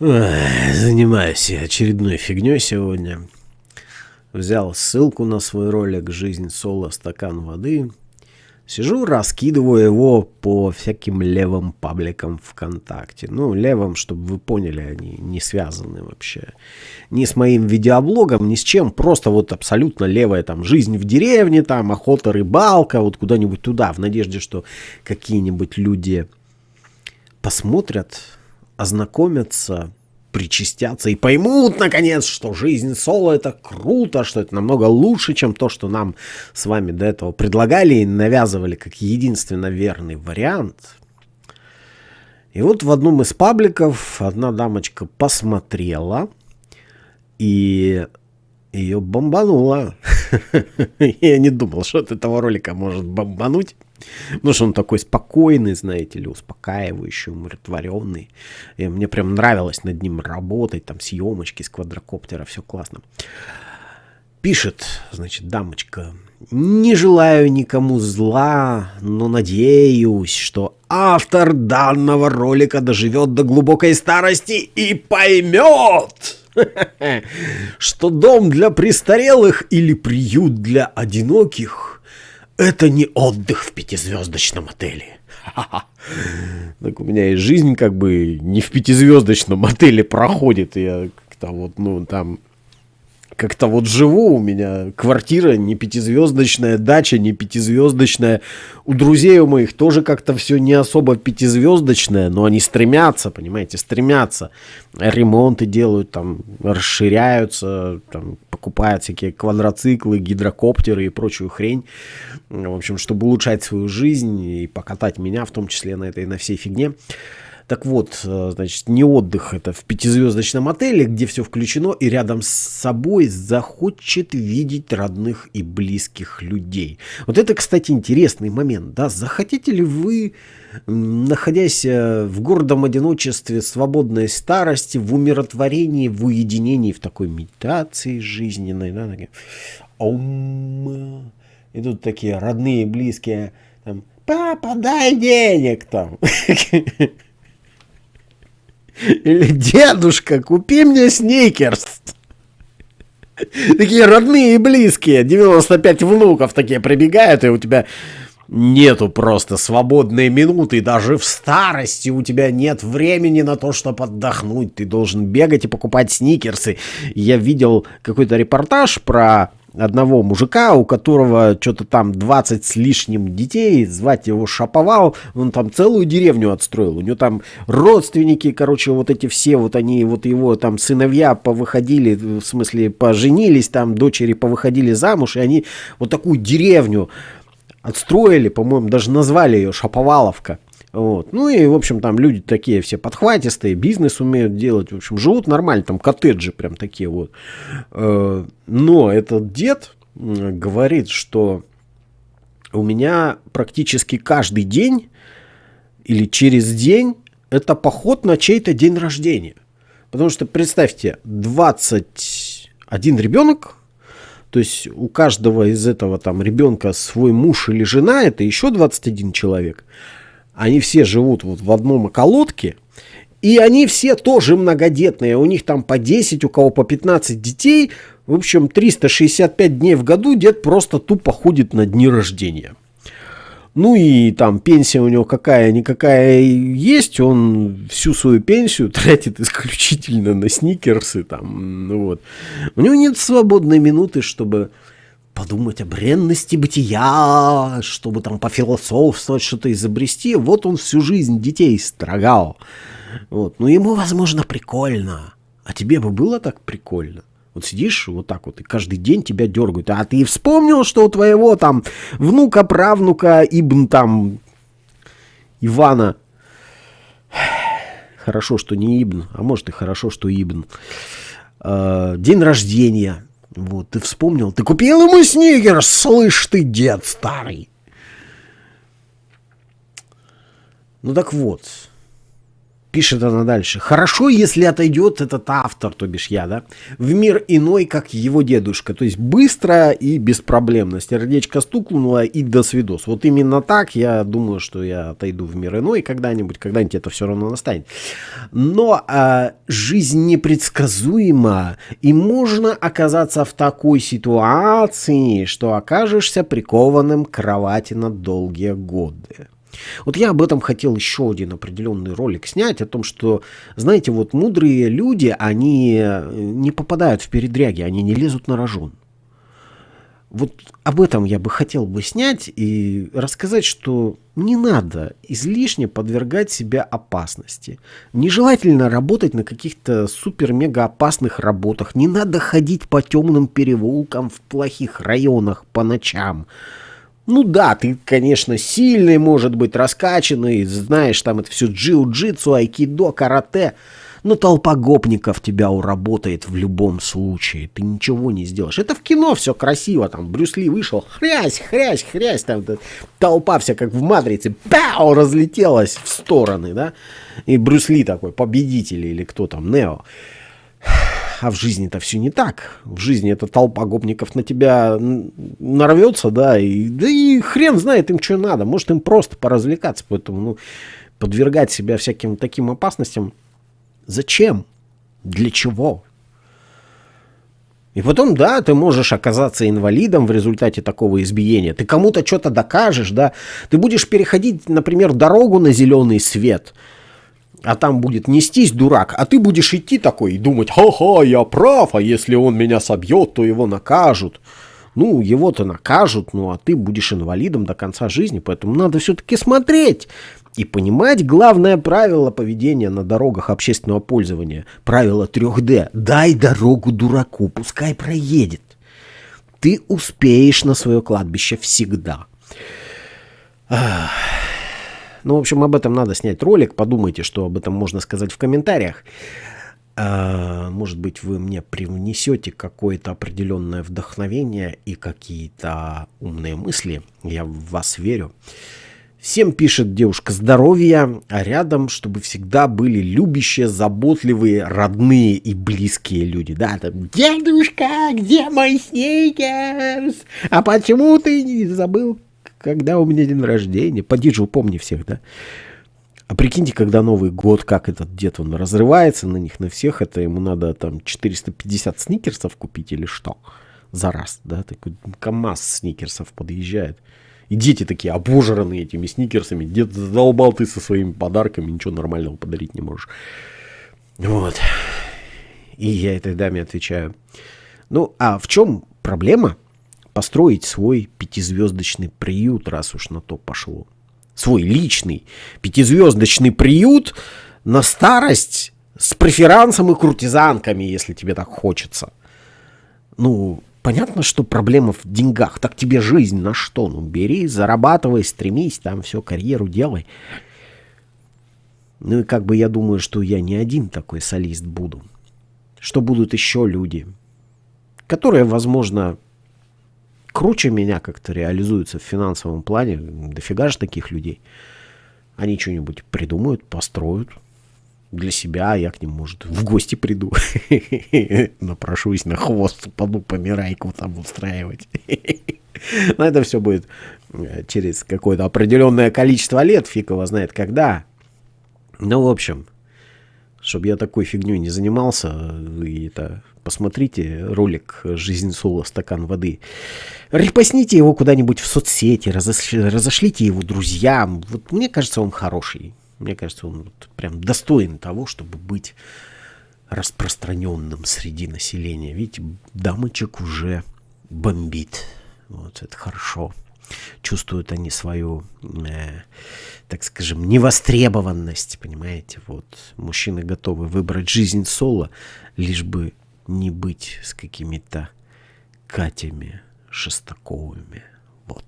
Занимаюсь я очередной фигней сегодня. Взял ссылку на свой ролик «Жизнь соло. Стакан воды». Сижу, раскидываю его по всяким левым пабликам ВКонтакте. Ну, левым, чтобы вы поняли, они не связаны вообще ни с моим видеоблогом, ни с чем. Просто вот абсолютно левая там жизнь в деревне, там охота, рыбалка, вот куда-нибудь туда, в надежде, что какие-нибудь люди посмотрят, ознакомятся, причастятся и поймут, наконец, что жизнь соло это круто, что это намного лучше, чем то, что нам с вами до этого предлагали и навязывали как единственно верный вариант. И вот в одном из пабликов одна дамочка посмотрела, и ее бомбануло. Я не думал, что от этого ролика может бомбануть. Потому что он такой спокойный, знаете ли, успокаивающий, умиротворенный. И мне прям нравилось над ним работать, там съемочки с квадрокоптера, все классно. Пишет, значит, дамочка, не желаю никому зла, но надеюсь, что автор данного ролика доживет до глубокой старости и поймет, что дом для престарелых или приют для одиноких – это не отдых в пятизвездочном отеле. Так у меня и жизнь как бы не в пятизвездочном отеле проходит. Я как-то вот, ну, там как-то вот живу, у меня квартира не пятизвездочная, дача не пятизвездочная. У друзей у моих тоже как-то все не особо пятизвездочное, но они стремятся, понимаете, стремятся. Ремонты делают, там, расширяются, там, покупают всякие квадроциклы, гидрокоптеры и прочую хрень. В общем, чтобы улучшать свою жизнь и покатать меня, в том числе на этой, на всей фигне. Так вот, э, значит, не отдых это в пятизвездочном отеле, где все включено, и рядом с собой захочет видеть родных и близких людей. Вот это, кстати, интересный момент, да, захотите ли вы, находясь э, в гордом одиночестве, свободной старости, в умиротворении, в уединении, в такой медитации жизненной, да, такие, ом, и тут такие родные, близкие, там, папа, дай денег там. Или дедушка, купи мне сникерс. Такие родные и близкие. 95 внуков такие прибегают, и у тебя нету просто свободной минуты. Даже в старости у тебя нет времени на то, чтобы отдохнуть. Ты должен бегать и покупать сникерсы. Я видел какой-то репортаж про одного мужика, у которого что-то там 20 с лишним детей, звать его Шаповал, он там целую деревню отстроил, у него там родственники, короче, вот эти все, вот они, вот его там сыновья повыходили, в смысле поженились, там дочери повыходили замуж, и они вот такую деревню отстроили, по-моему, даже назвали ее Шаповаловка. Вот. Ну и, в общем, там люди такие все подхватистые, бизнес умеют делать, в общем, живут нормально, там коттеджи прям такие вот. Э, но этот дед говорит, что у меня практически каждый день или через день это поход на чей-то день рождения. Потому что, представьте, 21 ребенок, то есть у каждого из этого там ребенка свой муж или жена, это еще 21 человек они все живут вот в одном околотке, и они все тоже многодетные. У них там по 10, у кого по 15 детей. В общем, 365 дней в году дед просто тупо ходит на дни рождения. Ну и там пенсия у него какая-никакая есть, он всю свою пенсию тратит исключительно на сникерсы там, ну вот. У него нет свободной минуты, чтобы подумать о бренности бытия, чтобы там пофилософствовать, что-то изобрести. Вот он всю жизнь детей строгал. Вот. Ну, ему, возможно, прикольно. А тебе бы было так прикольно? Вот сидишь вот так вот, и каждый день тебя дергают. А ты вспомнил, что у твоего там внука, правнука, Ибн там Ивана... Хорошо, что не Ибн, а может и хорошо, что Ибн. Э, день рождения. Вот, ты вспомнил, ты купил ему сникерс, слышь ты, дед старый. Ну так вот, Пишет она дальше. Хорошо, если отойдет этот автор, то бишь я, да, в мир иной, как его дедушка. То есть быстро и беспроблемно. Сердечко стукнуло и до свидос. Вот именно так я думаю, что я отойду в мир иной когда-нибудь. Когда-нибудь это все равно настанет. Но а, жизнь непредсказуема. И можно оказаться в такой ситуации, что окажешься прикованным к кровати на долгие годы. Вот я об этом хотел еще один определенный ролик снять, о том, что, знаете, вот мудрые люди, они э, не попадают в передряги, они не лезут на рожон. Вот об этом я бы хотел бы снять и рассказать, что не надо излишне подвергать себя опасности. Нежелательно работать на каких-то супер-мега опасных работах. Не надо ходить по темным переулкам в плохих районах по ночам. Ну да, ты, конечно, сильный, может быть, раскачанный, знаешь, там это все джиу-джитсу, айкидо, карате, но толпа гопников тебя уработает в любом случае, ты ничего не сделаешь. Это в кино все красиво, там Брюс Ли вышел, хрясь, хрясь, хрясь, там толпа вся как в Матрице, пау, разлетелась в стороны, да, и Брюс Ли такой, победитель или кто там, Нео. А в жизни-то все не так. В жизни эта толпа гопников на тебя нарвется, да, и, да и хрен знает им, что надо. Может, им просто поразвлекаться. Поэтому, ну, подвергать себя всяким таким опасностям зачем? Для чего? И потом, да, ты можешь оказаться инвалидом в результате такого избиения. Ты кому-то что-то докажешь, да. Ты будешь переходить, например, дорогу на зеленый свет – а там будет нестись дурак, а ты будешь идти такой и думать, ха-ха, я прав, а если он меня собьет, то его накажут. Ну, его-то накажут, ну, а ты будешь инвалидом до конца жизни, поэтому надо все-таки смотреть и понимать главное правило поведения на дорогах общественного пользования. Правило 3D. Дай дорогу дураку, пускай проедет. Ты успеешь на свое кладбище всегда. Ах. Ну, в общем, об этом надо снять ролик. Подумайте, что об этом можно сказать в комментариях. А, может быть, вы мне привнесете какое-то определенное вдохновение и какие-то умные мысли. Я в вас верю. Всем пишет девушка здоровья, а рядом, чтобы всегда были любящие, заботливые, родные и близкие люди. Да, там, дедушка, где мой сникерс? А почему ты не забыл когда у меня день рождения? Поди же упомни всех, да? А прикиньте, когда Новый год, как этот дед, он разрывается на них, на всех, это ему надо там 450 сникерсов купить или что? За раз, да? Такой КамАЗ сникерсов подъезжает. И дети такие обожранные этими сникерсами. Дед задолбал ты со своими подарками, ничего нормального подарить не можешь. Вот. И я этой даме отвечаю. Ну, а в чем проблема? Построить свой пятизвездочный приют, раз уж на то пошло. Свой личный пятизвездочный приют на старость с преферансом и куртизанками, если тебе так хочется. Ну, понятно, что проблема в деньгах. Так тебе жизнь на что? Ну, бери, зарабатывай, стремись, там все, карьеру делай. Ну и как бы я думаю, что я не один такой солист буду. Что будут еще люди, которые, возможно, круче меня как-то реализуются в финансовом плане. Дофига же таких людей. Они что-нибудь придумают, построят для себя, а я к ним, может, в гости приду. Напрошусь на хвост, упаду помирайку там устраивать. Но это все будет э, через какое-то определенное количество лет, фиг его знает когда. Ну, в общем, чтобы я такой фигней не занимался, и это посмотрите ролик «Жизнь Соло. Стакан воды». Репостните его куда-нибудь в соцсети, разошли, разошлите его друзьям. Вот мне кажется, он хороший. Мне кажется, он вот прям достоин того, чтобы быть распространенным среди населения. Видите, дамочек уже бомбит. Вот это хорошо. Чувствуют они свою, э, так скажем, невостребованность, понимаете? Вот мужчины готовы выбрать жизнь соло, лишь бы не быть с какими-то Катями Шестаковыми. Вот.